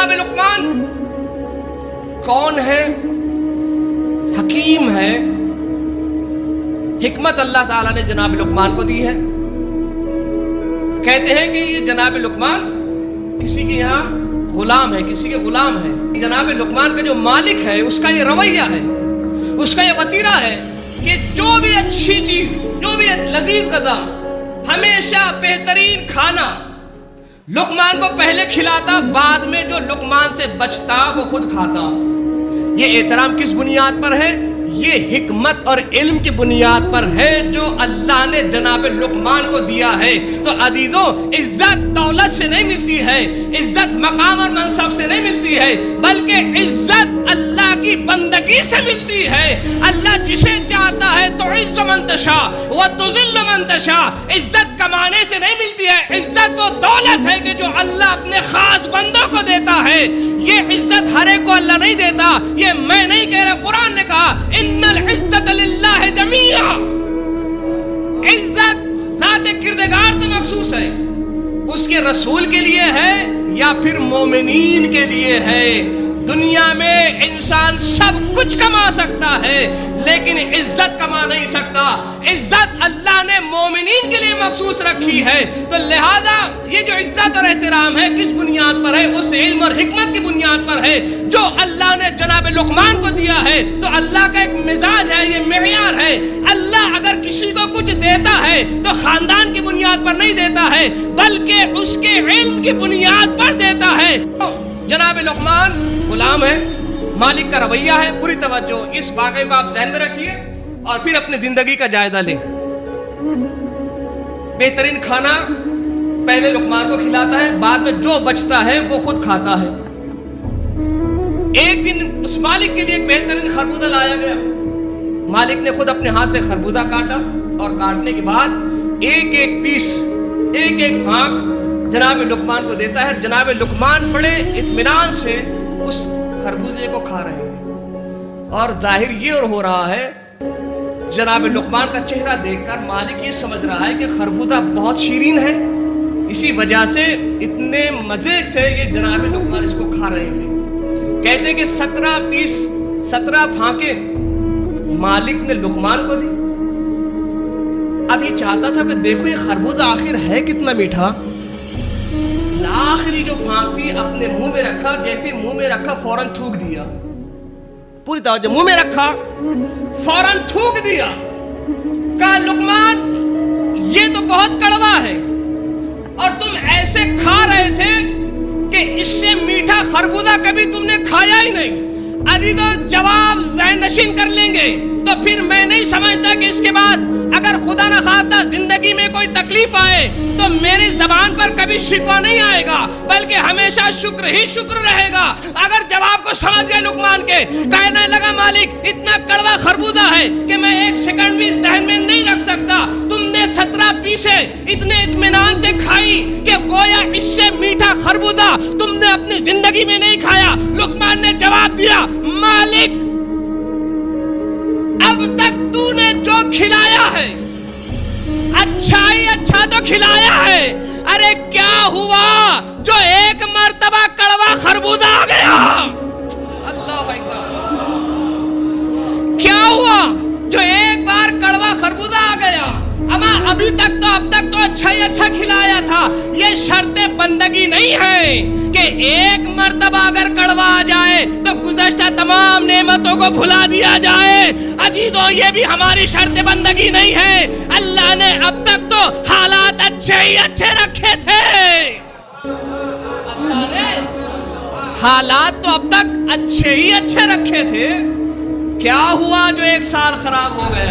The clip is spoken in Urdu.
جناب لقمان، کون ہے؟ حکیم ہے۔ حکمت اللہ تعالیٰ نے جناب لقمان کو دی ہے۔ کہتے ہیں کہ یہ جناب لقمان کسی کے یہاں غلام ہے، کسی کے غلام ہے۔ جناب لقمان کا جو مالک ہے، اس کا یہ رویہ ہے، اس کا یہ وطیرہ ہے کہ جو بھی اچھی چیز، جو بھی لذیذ غذا، ہمیشہ بہترین کھانا لقمان کو پہلے کھلاتا، بعد میں جو لقمان سے بچتا، وہ خود کھاتا۔ یہ احترام کس بنیاد پر ہے؟ یہ حکمت اور علم کی بنیاد پر ہے جو اللہ نے جناب لقمان کو دیا ہے۔ تو عزیزوں، عزت دولت سے نہیں ملتی ہے، عزت مقام اور منصب سے نہیں ملتی ہے، بلکہ عزت اللہ کی بندگی سے ملتی ہے۔ اللہ جسے چاہتا ہے، تو عز منتشا وہ تزل منتشا عزت کمانے سے نہیں ملتی ہے، عزت وہ دولت اللہ نہیں دیتا، یہ میں نہیں کہہ رہا، قرآن نے کہا ان العزت للہ جمیعا عزت ذات کردگار سے مخصوص ہے۔ اس کے رسول کے لیے ہے یا پھر مومنین کے لیے ہے؟ دنیا میں انسان سب کچھ کما سکتا ہے، لیکن عزت کما نہیں سکتا۔ عزت اللہ نے مومنین کے لیے مخصوص رکھی ہے۔ تو لہذا یہ جو عزت اور احترام ہے کس بنیاد پر ہے؟ اس علم اور حکمت کی بنیاد پر ہے۔ جو اللہ نے جناب لقمان کو دیا ہے، تو اللہ کا ایک مزاج ہے، یہ معیار ہے۔ اللہ اگر کسی کو کچھ دیتا ہے، تو خاندان کی بنیاد پر نہیں دیتا ہے، بلکہ اس کے علم کی بنیاد پر دیتا ہے۔ جناب لقمان، غلام ہے، مالک کا رویہ ہے، پوری توجہ اس واقعے کو آپ ذہن میں رکھیے اور پھر اپنی زندگی کا جائزہ لیں۔ بہترین کھانا پہلے لقمان کو کھلاتا ہے، بعد میں جو بچتا ہے وہ خود کھاتا ہے۔ ایک دن اس مالک کے لیے بہترین خربوزہ لایا گیا۔ مالک نے خود اپنے ہاتھ سے خربوزہ کاٹا اور کاٹنے کے بعد ایک ایک پیس، ایک ایک بھانگ جناب لقمان کو دیتا ہے۔ جناب لقمان بڑے اطمینان سے اس خربوزے کو کھا رہے ہیں۔ اور ظاہر یہ اور ہو رہا ہے جناب لقمان کا چہرہ دیکھ کر مالک یہ سمجھ رہا ہے کہ خربوزہ بہت شیرین ہے۔ اسی وجہ سے اتنے مزے سے یہ جناب لقمان اس کو کھا رہے ہیں۔ کہتے ہیں کہ سترہ پیس، سترہ پھانکے مالک نے لقمان کو دی۔ اب یہ چاہتا تھا کہ دیکھو یہ خربوزہ آخر ہے کتنا میٹھا۔ آخری جو پھانک تھی، اپنے منہ میں رکھا، جیسے منہ میں رکھا، فوراً تھوک دیا۔ پوری توجہ منہ میں رکھا۔ فوراً تھوک دیا۔ کہا، لقمان، یہ تو بہت کڑوا ہے۔ اور تم ایسے کھا رہے تھے کہ اس سے میٹھا خربوزہ کبھی تم نے کھایا ہی نہیں۔ عزیز جواب ذہن نشین کر لیں گے۔ تو پھر میں نہیں سمجھتا کہ اس کے بعد اگر خدا نہ خواستہ زندگی میں کوئی تکلیف آئے تو میری زبان پر کبھی شکوا نہیں آئے گا، بلکہ ہمیشہ شکر ہی شکر رہے گا۔ اگر جواب کو سمجھ گئے لکمان کے مالک اتنا کڑوا خربوزہ ہے کہ میں ایک سیکنڈ بھی ذہن میں نہیں رکھ سکتا۔ تم نے سترہ پیسے اتنے اطمینان سے کھائی کہ گویا اس سے میٹھا خربوزہ تم نے اپنی زندگی میں نہیں کھایا۔ لکمان نے جواب دیا، مالک، اب تک تو نے جو کھلایا ہے اچھا ہی اچھا تو کھلایا ہے۔ ارے کیا ہوا؟ جو ایک مرتبہ کڑوا خربوزہ آ گیا۔ اما ابھی تک تو اب تک تو اچھا ہی اچھا کھلایا تھا۔ یہ شرط بندگی نہیں ہے کہ ایک مرتبہ اگر کڑوا آ جائے تو گزشتہ تمام نعمتوں کو بھلا دیا جائے۔ عزیزوں، یہ بھی ہماری شرط بندگی نہیں ہے۔ اللہ نے اب تک تو حالات اچھے ہی اچھے رکھے تھے۔ اللہ نے حالات تو اب تک اچھے ہی اچھے رکھے تھے۔ کیا ہوا جو ایک سال خراب ہو گیا؟